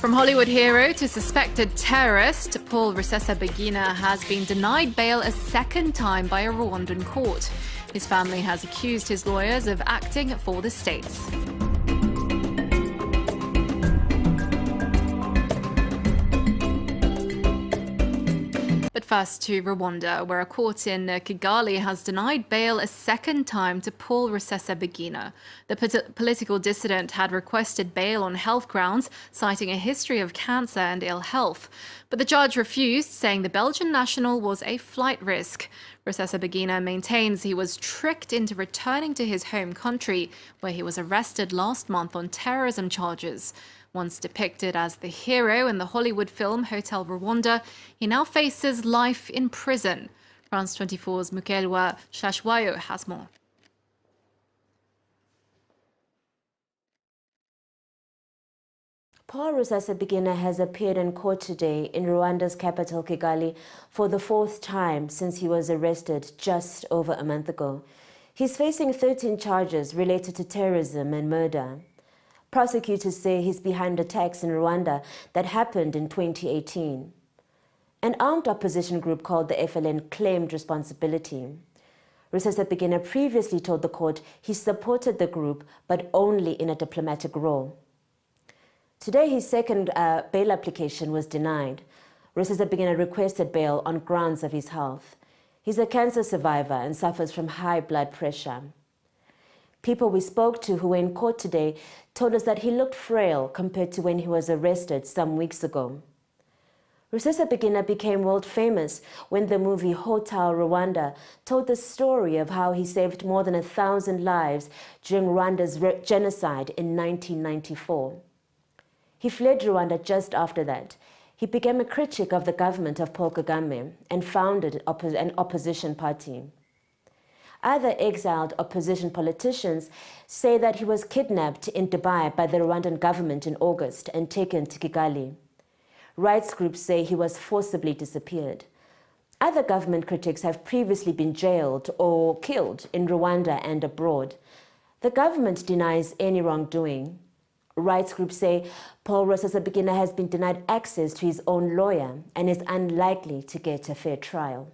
From Hollywood hero to suspected terrorist, Paul Rusesabagina has been denied bail a second time by a Rwandan court. His family has accused his lawyers of acting for the states. First to Rwanda, where a court in Kigali has denied bail a second time to Paul Rusesabagina. The political dissident had requested bail on health grounds, citing a history of cancer and ill health. But the judge refused, saying the Belgian national was a flight risk. Rusesabagina maintains he was tricked into returning to his home country, where he was arrested last month on terrorism charges. Once depicted as the hero in the Hollywood film Hotel Rwanda, he now faces life in prison. France 24's Mukelwa Shashwayo has more. Paul Rusesabagina has appeared in court today in Rwanda's capital Kigali for the fourth time since he was arrested just over a month ago. He's facing 13 charges related to terrorism and murder. Prosecutors say he's behind attacks in Rwanda that happened in 2018. An armed opposition group called the FLN claimed responsibility. Rusesabagina previously told the court he supported the group, but only in a diplomatic role. Today, his second uh, bail application was denied. Rusesabagina requested bail on grounds of his health. He's a cancer survivor and suffers from high blood pressure. People we spoke to who were in court today told us that he looked frail compared to when he was arrested some weeks ago. Rusesabagina became world famous when the movie Hotel Rwanda told the story of how he saved more than a thousand lives during Rwanda's genocide in 1994. He fled Rwanda just after that. He became a critic of the government of Paul Kagame and founded an opposition party. Other exiled opposition politicians say that he was kidnapped in Dubai by the Rwandan government in August and taken to Kigali. Rights groups say he was forcibly disappeared. Other government critics have previously been jailed or killed in Rwanda and abroad. The government denies any wrongdoing. Rights groups say Paul Rusesabagina has been denied access to his own lawyer and is unlikely to get a fair trial.